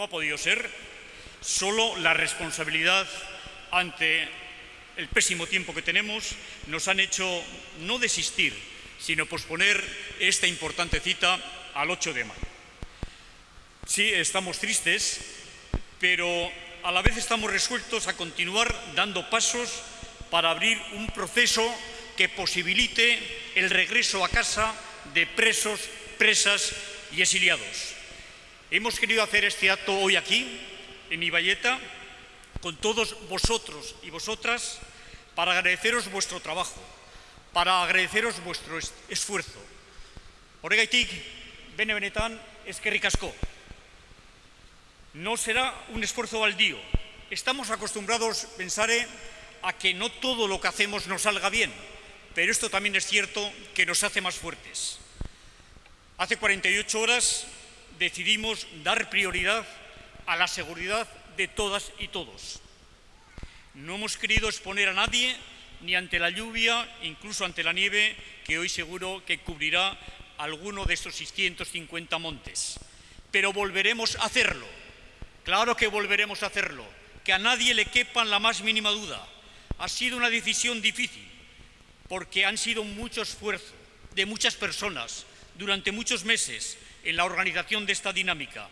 no ha podido ser, solo la responsabilidad ante el pésimo tiempo que tenemos nos han hecho no desistir, sino posponer esta importante cita al 8 de mayo. Sí, estamos tristes, pero a la vez estamos resueltos a continuar dando pasos para abrir un proceso que posibilite el regreso a casa de presos, presas y exiliados. Hemos querido hacer este acto hoy aquí, en Iballeta, con todos vosotros y vosotras, para agradeceros vuestro trabajo, para agradeceros vuestro esfuerzo. Horregaitik, bene benetan, eskerrik asko. No será un esfuerzo baldío. Estamos acostumbrados, pensaré, a que no todo lo que hacemos nos salga bien, pero esto también es cierto que nos hace más fuertes. Hace 48 horas decidimos dar prioridad a la seguridad de todas y todos. No hemos querido exponer a nadie ni ante la lluvia, incluso ante la nieve, que hoy seguro que cubrirá alguno de estos 650 montes. Pero volveremos a hacerlo. Claro que volveremos a hacerlo. Que a nadie le quepa la más mínima duda. Ha sido una decisión difícil, porque han sido mucho esfuerzo de muchas personas durante muchos meses en la organización de esta dinámica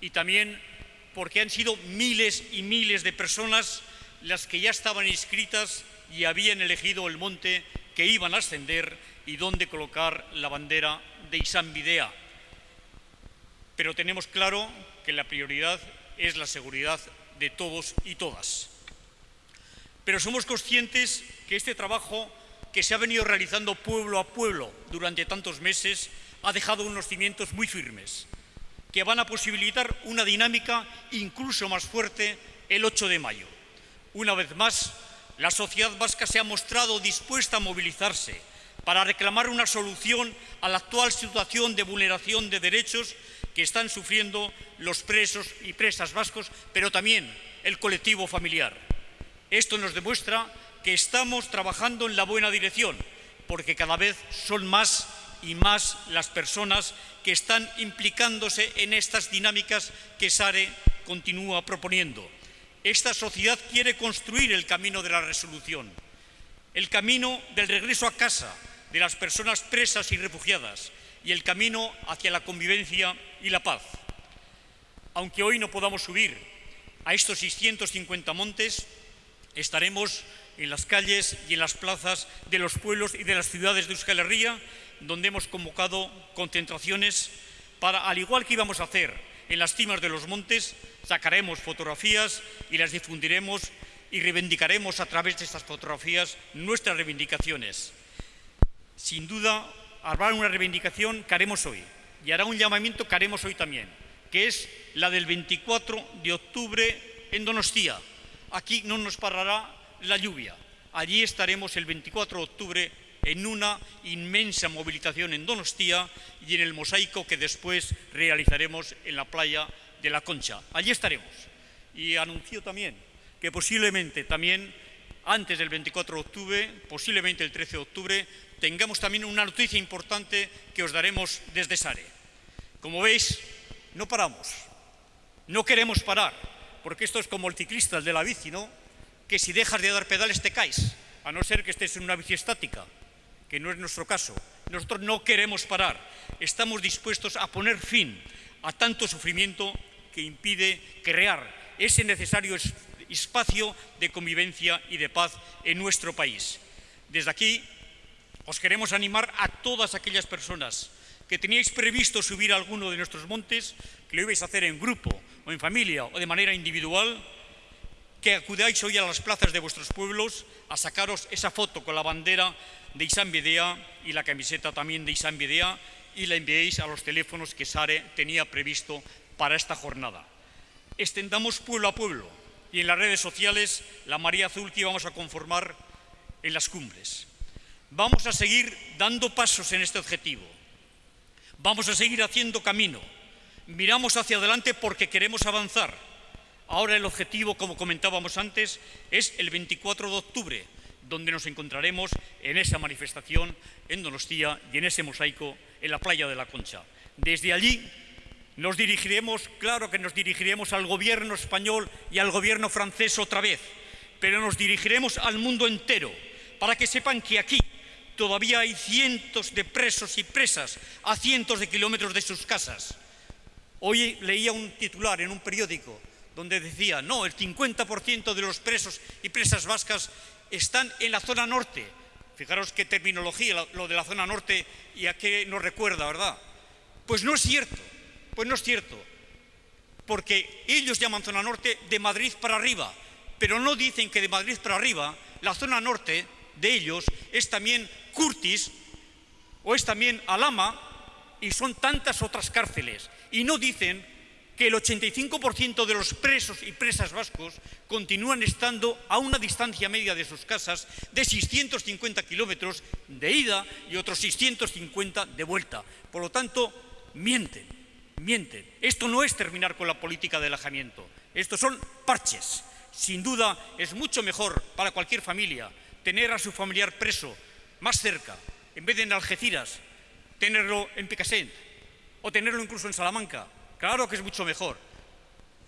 y también porque han sido miles y miles de personas las que ya estaban inscritas y habían elegido el monte que iban a ascender y dónde colocar la bandera de Isán Videa. Pero tenemos claro que la prioridad es la seguridad de todos y todas. Pero somos conscientes que este trabajo que se ha venido realizando pueblo a pueblo durante tantos meses ha dejado unos cimientos muy firmes que van a posibilitar una dinámica incluso más fuerte el 8 de mayo. Una vez más, la sociedad vasca se ha mostrado dispuesta a movilizarse para reclamar una solución a la actual situación de vulneración de derechos que están sufriendo los presos y presas vascos, pero también el colectivo familiar. Esto nos demuestra que estamos trabajando en la buena dirección, porque cada vez son más y más las personas que están implicándose en estas dinámicas que SARE continúa proponiendo. Esta sociedad quiere construir el camino de la resolución, el camino del regreso a casa de las personas presas y refugiadas y el camino hacia la convivencia y la paz. Aunque hoy no podamos subir a estos 650 montes, estaremos en las calles y en las plazas de los pueblos y de las ciudades de Euskal Herria, donde hemos convocado concentraciones para, al igual que íbamos a hacer en las cimas de los montes, sacaremos fotografías y las difundiremos y reivindicaremos a través de estas fotografías nuestras reivindicaciones. Sin duda, habrá una reivindicación que haremos hoy y hará un llamamiento que haremos hoy también, que es la del 24 de octubre en Donostia. Aquí no nos parará la lluvia. Allí estaremos el 24 de octubre en una inmensa movilización en Donostia y en el mosaico que después realizaremos en la playa de la Concha. Allí estaremos. Y anuncio también que posiblemente también antes del 24 de octubre, posiblemente el 13 de octubre, tengamos también una noticia importante que os daremos desde Sare. Como veis, no paramos, no queremos parar, porque esto es como el ciclista, de la bici, ¿no? Que si dejas de dar pedales te caes, a no ser que estés en una bici estática que no es nuestro caso. Nosotros no queremos parar. Estamos dispuestos a poner fin a tanto sufrimiento que impide crear ese necesario espacio de convivencia y de paz en nuestro país. Desde aquí os queremos animar a todas aquellas personas que teníais previsto subir a alguno de nuestros montes, que lo ibais a hacer en grupo o en familia o de manera individual, que acudáis hoy a las plazas de vuestros pueblos a sacaros esa foto con la bandera de Isán Videa y la camiseta también de Isán Videa y la enviéis a los teléfonos que Sare tenía previsto para esta jornada. Extendamos pueblo a pueblo y en las redes sociales la María Azul que íbamos a conformar en las cumbres. Vamos a seguir dando pasos en este objetivo. Vamos a seguir haciendo camino. Miramos hacia adelante porque queremos avanzar. Ahora el objetivo, como comentábamos antes, es el 24 de octubre, donde nos encontraremos en esa manifestación en Donostia y en ese mosaico en la playa de la Concha. Desde allí Nos dirigiremos, claro que nos dirigiremos al gobierno español y al gobierno francés otra vez, pero nos dirigiremos al mundo entero para que sepan que aquí todavía hay cientos de presos y presas a cientos de kilómetros de sus casas. Hoy leía un titular en un periódico donde decía, no, el 50% de los presos y presas vascas están en la zona norte. Fijaros qué terminología lo de la zona norte y a qué nos recuerda, ¿verdad? Pues no es cierto. Pues no es cierto, porque ellos llaman zona norte de Madrid para arriba, pero no dicen que de Madrid para arriba la zona norte de ellos es también Curtis o es también Alama y son tantas otras cárceles. Y no dicen que el 85% de los presos y presas vascos continúan estando a una distancia media de sus casas de 650 kilómetros de ida y otros 650 de vuelta. Por lo tanto, mienten mienten. Esto no es terminar con la política de alejamiento, estos son parches. Sin duda es mucho mejor para cualquier familia tener a su familiar preso más cerca, en vez de en Algeciras, tenerlo en Picassent o tenerlo incluso en Salamanca. Claro que es mucho mejor,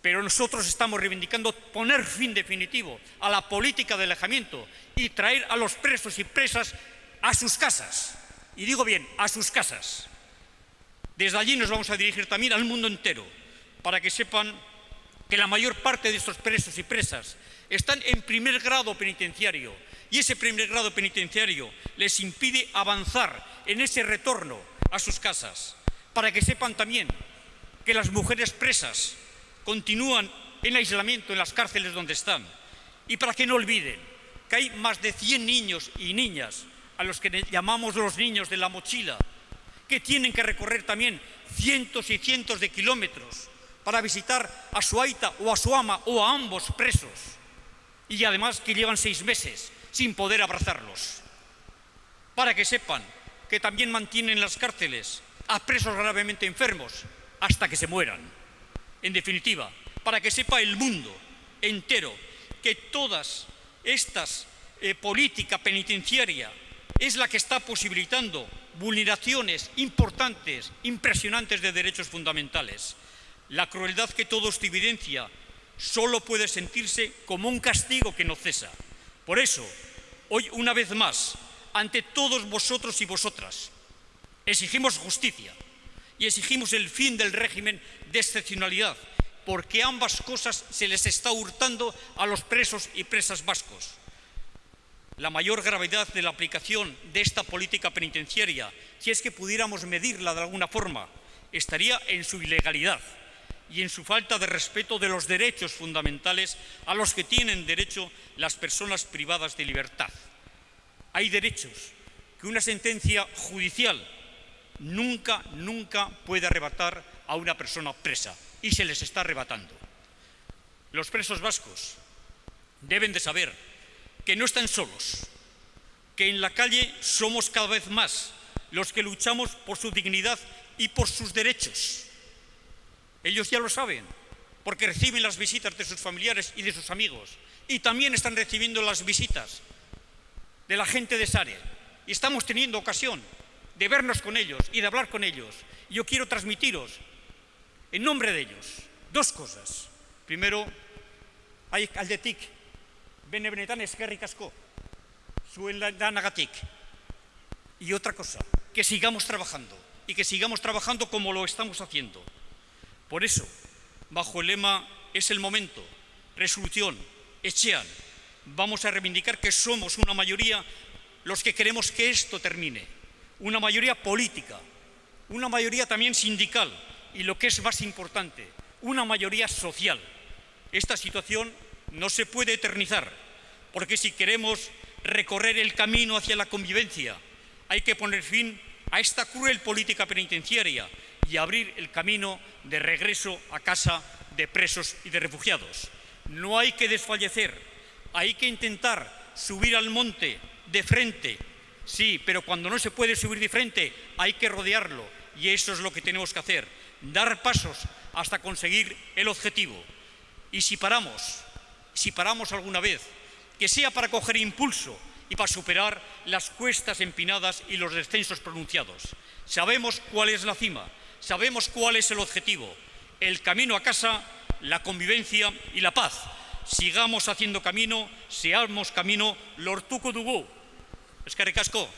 pero nosotros estamos reivindicando poner fin definitivo a la política de alejamiento y traer a los presos y presas a sus casas. Y digo bien, a sus casas. Desde allí nos vamos a dirigir también al mundo entero, para que sepan que la mayor parte de estos presos y presas están en primer grado penitenciario y ese primer grado penitenciario les impide avanzar en ese retorno a sus casas, para que sepan también que las mujeres presas continúan en aislamiento en las cárceles donde están y para que no olviden que hay más de 100 niños y niñas a los que llamamos los niños de la mochila que tienen que recorrer también cientos y cientos de kilómetros para visitar a su aita o a su ama o a ambos presos y además que llevan seis meses sin poder abrazarlos. Para que sepan que también mantienen las cárceles a presos gravemente enfermos hasta que se mueran. En definitiva, para que sepa el mundo entero que todas estas eh, política penitenciaria es la que está posibilitando vulneraciones importantes, impresionantes de derechos fundamentales. La crueldad que todo esto evidencia solo puede sentirse como un castigo que no cesa. Por eso, hoy una vez más, ante todos vosotros y vosotras, exigimos justicia y exigimos el fin del régimen de excepcionalidad, porque ambas cosas se les está hurtando a los presos y presas vascos la mayor gravedad de la aplicación de esta política penitenciaria, si es que pudiéramos medirla de alguna forma, estaría en su ilegalidad y en su falta de respeto de los derechos fundamentales a los que tienen derecho las personas privadas de libertad. Hay derechos que una sentencia judicial nunca, nunca puede arrebatar a una persona presa y se les está arrebatando. Los presos vascos deben de saber que no están solos, que en la calle somos cada vez más los que luchamos por su dignidad y por sus derechos. Ellos ya lo saben, porque reciben las visitas de sus familiares y de sus amigos, y también están recibiendo las visitas de la gente de Sare. Y estamos teniendo ocasión de vernos con ellos y de hablar con ellos. Yo quiero transmitiros, en nombre de ellos, dos cosas. Primero, hay aldetik bene benetan eskerrik asko zuen. Y otra cosa, que sigamos trabajando y que sigamos trabajando como lo estamos haciendo. Por eso, bajo el lema es el momento, resolución, echean, vamos a reivindicar que somos una mayoría los que queremos que esto termine, una mayoría política, una mayoría también sindical y lo que es más importante, una mayoría social. Esta situación no se puede eternizar, porque si queremos recorrer el camino hacia la convivencia, hay que poner fin a esta cruel política penitenciaria y abrir el camino de regreso a casa de presos y de refugiados. No hay que desfallecer, hay que intentar subir al monte de frente, sí, pero cuando no se puede subir de frente hay que rodearlo y eso es lo que tenemos que hacer, dar pasos hasta conseguir el objetivo. Y si paramos, si paramos alguna vez, que sea para coger impulso y para superar las cuestas empinadas y los descensos pronunciados. Sabemos cuál es la cima, sabemos cuál es el objetivo, el camino a casa, la convivencia y la paz. Sigamos haciendo camino, seamos camino, lortuko dugu. Eskerrik asko.